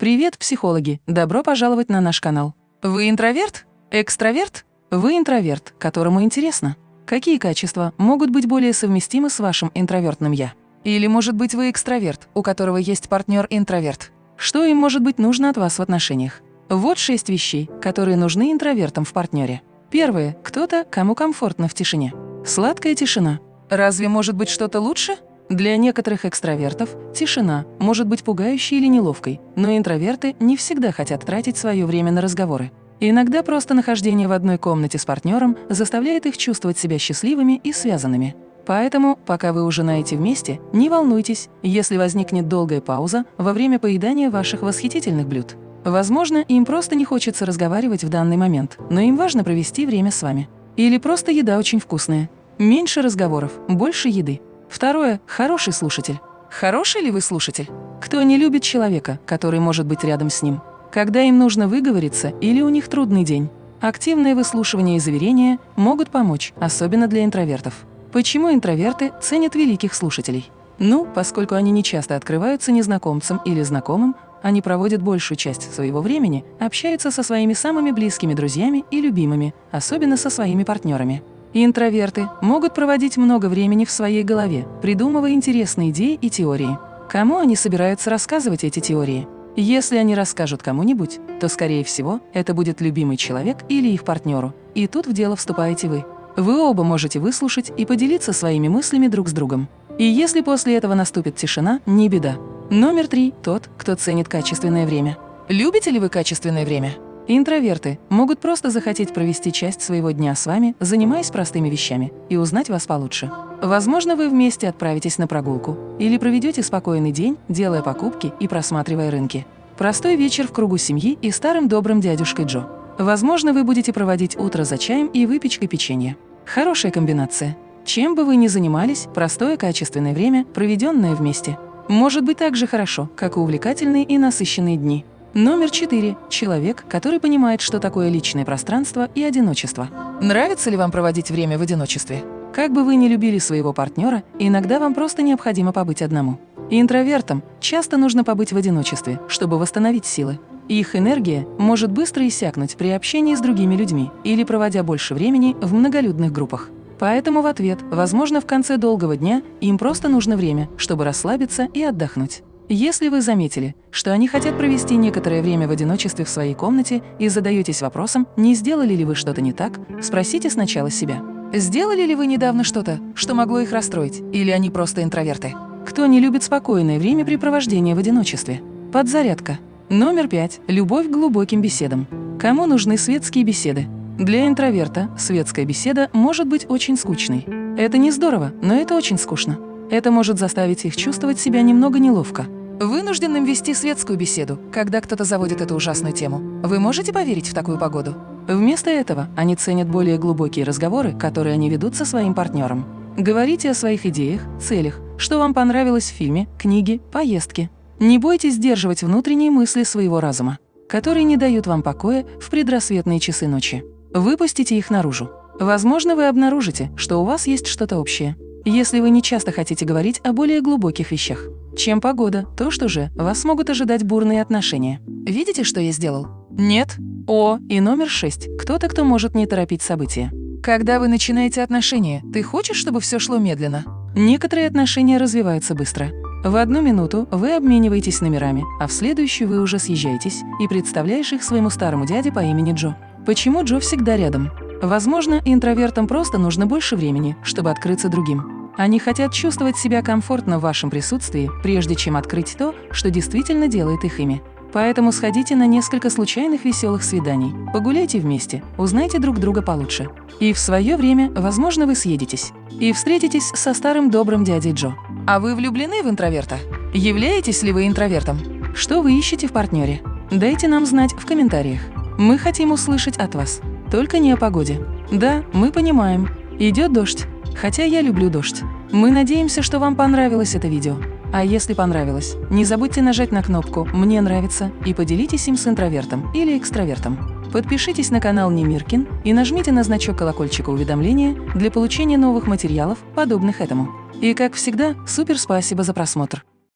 Привет, психологи! Добро пожаловать на наш канал. Вы интроверт? Экстраверт? Вы интроверт, которому интересно. Какие качества могут быть более совместимы с вашим интровертным «я»? Или, может быть, вы экстраверт, у которого есть партнер-интроверт? Что им может быть нужно от вас в отношениях? Вот шесть вещей, которые нужны интровертам в партнере. Первое. Кто-то, кому комфортно в тишине. Сладкая тишина. Разве может быть что-то лучше? Для некоторых экстравертов тишина может быть пугающей или неловкой, но интроверты не всегда хотят тратить свое время на разговоры. Иногда просто нахождение в одной комнате с партнером заставляет их чувствовать себя счастливыми и связанными. Поэтому, пока вы ужинаете вместе, не волнуйтесь, если возникнет долгая пауза во время поедания ваших восхитительных блюд. Возможно, им просто не хочется разговаривать в данный момент, но им важно провести время с вами. Или просто еда очень вкусная. Меньше разговоров, больше еды. Второе – хороший слушатель. Хороший ли вы слушатель? Кто не любит человека, который может быть рядом с ним? Когда им нужно выговориться или у них трудный день? Активное выслушивание и заверения могут помочь, особенно для интровертов. Почему интроверты ценят великих слушателей? Ну, поскольку они не часто открываются незнакомцам или знакомым, они проводят большую часть своего времени, общаются со своими самыми близкими друзьями и любимыми, особенно со своими партнерами. Интроверты могут проводить много времени в своей голове, придумывая интересные идеи и теории. Кому они собираются рассказывать эти теории? Если они расскажут кому-нибудь, то, скорее всего, это будет любимый человек или их партнеру. И тут в дело вступаете вы. Вы оба можете выслушать и поделиться своими мыслями друг с другом. И если после этого наступит тишина, не беда. Номер три – тот, кто ценит качественное время. Любите ли вы качественное время? Интроверты могут просто захотеть провести часть своего дня с вами, занимаясь простыми вещами, и узнать вас получше. Возможно, вы вместе отправитесь на прогулку или проведете спокойный день, делая покупки и просматривая рынки. Простой вечер в кругу семьи и старым добрым дядюшкой Джо. Возможно, вы будете проводить утро за чаем и выпечкой печенья. Хорошая комбинация. Чем бы вы ни занимались, простое качественное время, проведенное вместе, может быть так же хорошо, как и увлекательные и насыщенные дни. Номер четыре. Человек, который понимает, что такое личное пространство и одиночество. Нравится ли вам проводить время в одиночестве? Как бы вы ни любили своего партнера, иногда вам просто необходимо побыть одному. Интровертам часто нужно побыть в одиночестве, чтобы восстановить силы. Их энергия может быстро иссякнуть при общении с другими людьми или проводя больше времени в многолюдных группах. Поэтому в ответ, возможно, в конце долгого дня им просто нужно время, чтобы расслабиться и отдохнуть. Если вы заметили, что они хотят провести некоторое время в одиночестве в своей комнате и задаетесь вопросом, не сделали ли вы что-то не так, спросите сначала себя. Сделали ли вы недавно что-то, что могло их расстроить, или они просто интроверты? Кто не любит спокойное времяпрепровождение в одиночестве? Подзарядка. Номер пять. Любовь к глубоким беседам. Кому нужны светские беседы? Для интроверта светская беседа может быть очень скучной. Это не здорово, но это очень скучно. Это может заставить их чувствовать себя немного неловко. Вынужденным вести светскую беседу, когда кто-то заводит эту ужасную тему. Вы можете поверить в такую погоду? Вместо этого они ценят более глубокие разговоры, которые они ведут со своим партнером. Говорите о своих идеях, целях, что вам понравилось в фильме, книге, поездке. Не бойтесь сдерживать внутренние мысли своего разума, которые не дают вам покоя в предрассветные часы ночи. Выпустите их наружу. Возможно, вы обнаружите, что у вас есть что-то общее. Если вы не часто хотите говорить о более глубоких вещах. Чем погода, то что же, вас могут ожидать бурные отношения. Видите, что я сделал? Нет? О, и номер шесть. Кто-то, кто может не торопить события. Когда вы начинаете отношения, ты хочешь, чтобы все шло медленно? Некоторые отношения развиваются быстро. В одну минуту вы обмениваетесь номерами, а в следующую вы уже съезжаетесь и представляешь их своему старому дяде по имени Джо. Почему Джо всегда рядом? Возможно, интровертам просто нужно больше времени, чтобы открыться другим. Они хотят чувствовать себя комфортно в вашем присутствии, прежде чем открыть то, что действительно делает их ими. Поэтому сходите на несколько случайных веселых свиданий, погуляйте вместе, узнайте друг друга получше. И в свое время, возможно, вы съедетесь. И встретитесь со старым добрым дядей Джо. А вы влюблены в интроверта? Являетесь ли вы интровертом? Что вы ищете в партнере? Дайте нам знать в комментариях. Мы хотим услышать от вас. Только не о погоде. Да, мы понимаем. Идет дождь. Хотя я люблю дождь. Мы надеемся, что вам понравилось это видео. А если понравилось, не забудьте нажать на кнопку «Мне нравится» и поделитесь им с интровертом или экстравертом. Подпишитесь на канал Немиркин и нажмите на значок колокольчика уведомления для получения новых материалов, подобных этому. И как всегда, супер спасибо за просмотр!